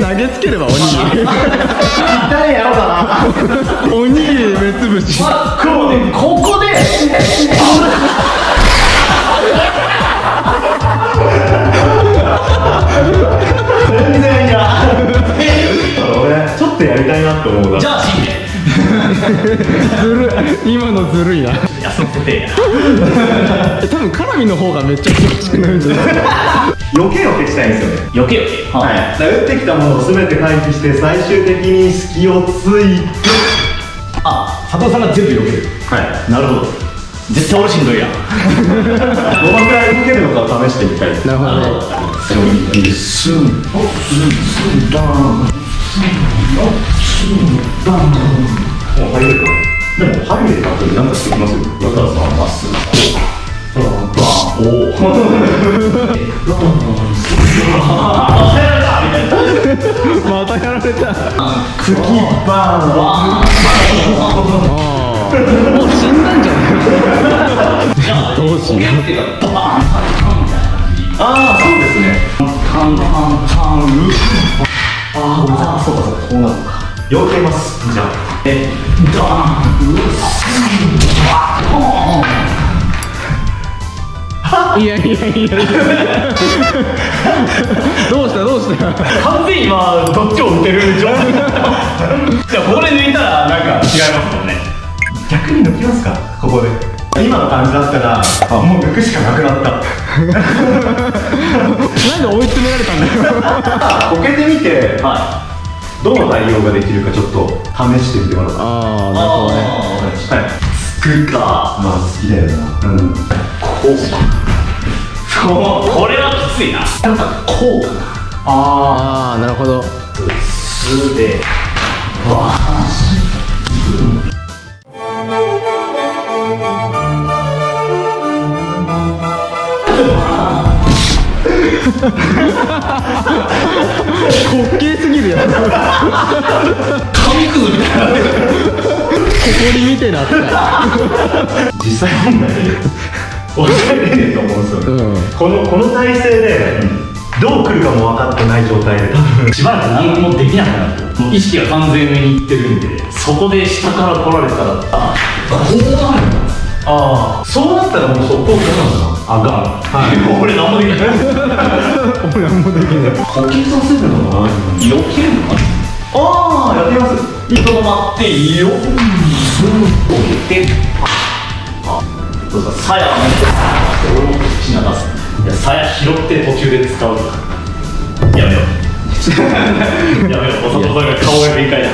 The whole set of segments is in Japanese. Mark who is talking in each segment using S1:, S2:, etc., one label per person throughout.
S1: 投げつければおにぎり
S2: 誰やろうかな。
S1: おにぎり目つぶし。
S2: こここで。全然いや。俺ちょっとやりたいなって思うな。
S3: じゃあ死んで
S1: ずるい。今のずるいな。
S3: 休ませてや
S1: 多分カラミの方がめっちゃ苦しくなるんじゃない？
S2: 余計余計したいんですよね。
S3: 余計余計
S2: はい、だから打ってきたものを全て回避して最終的に隙をついて
S3: あ佐藤さんが全部避ける
S2: はい。
S3: なるほど。絶対俺しんどいやん。
S2: どのくらい受けるのかを試してみたい。
S1: なるほどね。
S2: スンスンダンスンダンもう入れるかでも入れた後に何かしてきますよだからさまっすぐこうバンおおクキバン
S1: もう死んだんじゃないどうしよう。
S2: ああそうですね
S3: カンカンカンルああそうかそうか。こうなるのか
S2: 避けます。じゃあ。
S3: えダーン。う
S1: いやいやいやいや。どうしたどうした？
S3: 完全に今どっちを打てる状態。じゃあここで抜いたらなんか違いますもんね。
S2: 逆に抜きますか？ここで。今の感じだったらあもう抜くしかなくなった。
S1: なんで追い詰められたんだよ。
S2: こけてみて
S3: は
S2: どの対応ができるかちょっと試してみてもらおうか。
S1: ああ
S3: い
S1: なるほどね。
S2: はい。
S3: つくか。
S2: まあ好きだよな。うん
S3: こうそうこれはきついな。なんかこうかな。
S1: ああなるほど。
S3: すで
S1: 滑稽すぎるよ
S3: 紙くずみたいな。
S1: 誇りみてえな扱い
S2: 実際問題抑えれねえと思うんですよね、
S1: うん。
S2: このこの体勢でどう来るかも分かってない状態で多分
S3: しばらく何もできなくなる。もう意識が完全上にいってるんでそこで下から来られたらあこうなる
S2: ああ。そうなったらもう速攻来るのかな。あが。ん
S3: はい。俺何もできない。
S1: 俺なんもできない。
S2: 呼吸させるのかな。
S3: 避けるのかな
S2: ああやってみます。
S3: いとどまっていいよ置いてあどう。ぞさやを俺も口流すいやさや拾って途中で使う。やめよう。やめよう。おさとさんが顔が限界だ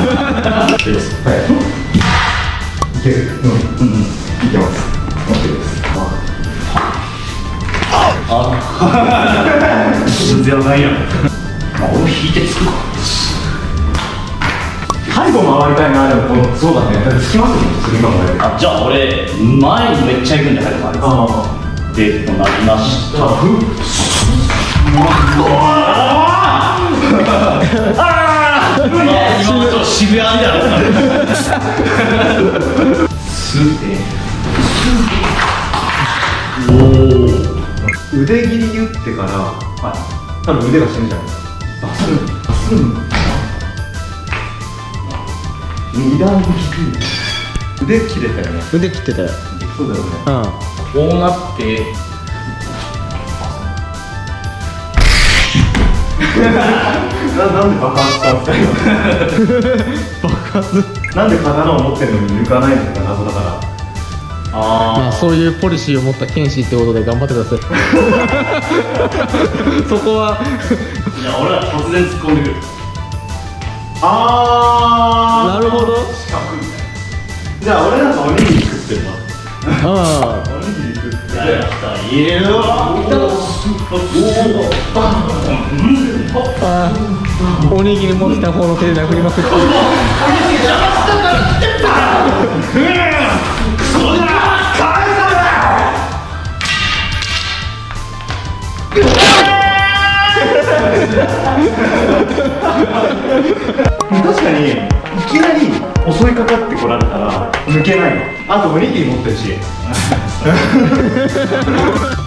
S3: どうぞ
S2: いける？うんうんいけます。OK です
S3: 全然ないやんまあ俺も引いてつくか。
S2: 背後回りたいなでもこのそうだねつきますよね次考えて
S3: あじゃあ俺前にめっちゃ行くんじゃないかな
S2: あ
S3: でこうなりましたああ今のちょっと渋谷みたいな すって
S2: 腕切り打ってから、はい、多分腕が死ぬじゃないですかバスン。バスン二段切り腕切れたよね
S1: 腕切ってたよ
S2: そうだよね。
S1: うん
S3: こうなって
S2: ななんで爆発したんですか爆発なんで刀を持ってるの？に抜かないのか謎だから
S3: あ
S1: まあそういうポリシーを持った剣士ってことで頑張ってください。そこは。
S3: あいや俺は突然突っ込んでくる
S2: あ
S1: なるほど。
S3: 四角みたい
S2: じゃあ俺なんかおにぎり食ってるわ。
S1: あ
S2: おにぎり食って
S3: なやったいるよ
S1: あおにぎり持ってた方の手で殴りまくって
S2: 確かにいきなり襲いかかってこられたら抜けないのあとおにぎり持ってるし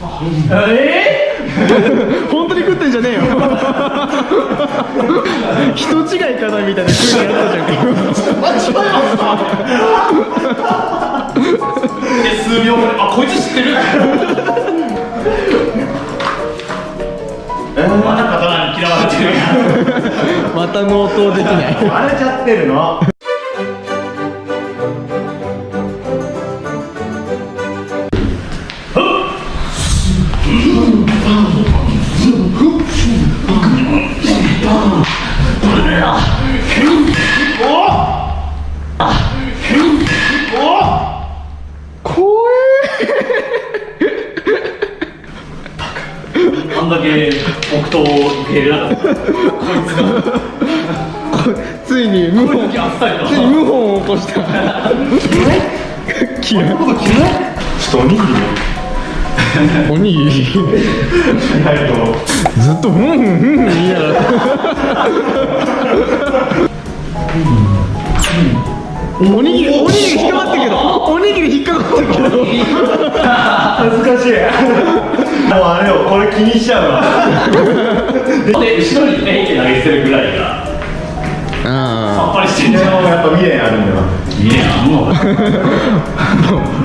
S1: 本当に食ってんじゃねえよ。人違いかなみたいな空気やったじゃん。か
S3: で数秒後にあこいつ知ってるまた刀に嫌われてる。
S1: また納刀できない。
S2: 割れちゃってるの
S3: 入れなかったこいつ
S1: ついに謀反。ついに謀反を起こした。嫌い。
S2: ちょっとおにぎり。
S1: おにぎり。ずっとふんふんふん言いながらおにぎりおにぎり引っかかってるけど。おにぎり引っかかってるけど。
S2: 恥ずかしいもうあれよこれ気にしちゃうわ。
S3: で後ろにペンって投げ捨てるぐらいが。
S1: あ
S3: さっぱりしてん
S2: で
S3: じゃん。
S2: もやっぱ未練あるんだよ。
S3: いいねあんの
S1: あ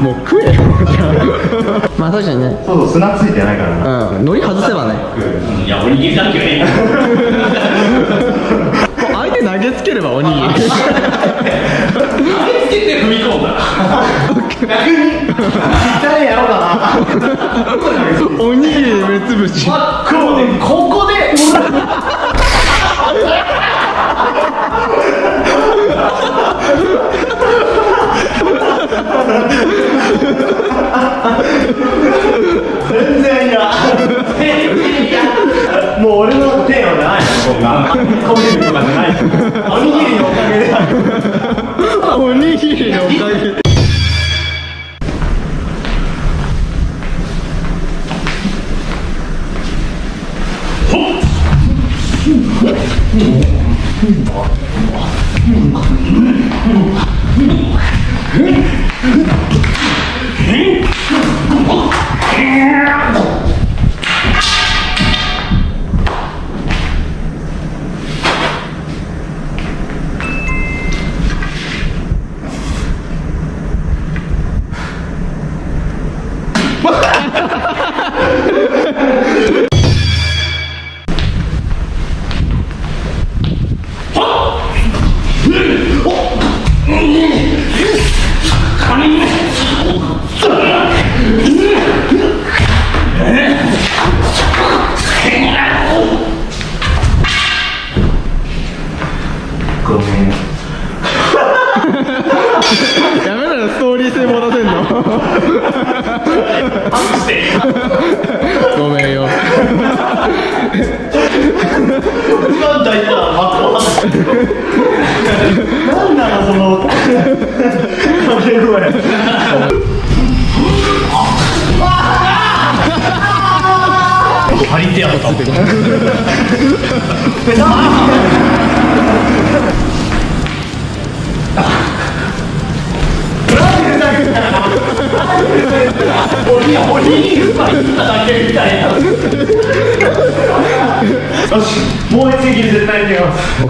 S1: もう食えよ まあ確かにね。
S2: そうそう砂ついてないからな。
S1: うん海苔外せばね。
S3: いやおにぎりだけはええ
S1: 相手投げつければおにぎり。
S3: あれつけて踏み込んだ
S1: おにぎり目つぶし。
S3: ここで張り手やったもんおにおにぎりうまいっただけみたいな。
S2: よしもう一撃絶対にやります。
S1: オ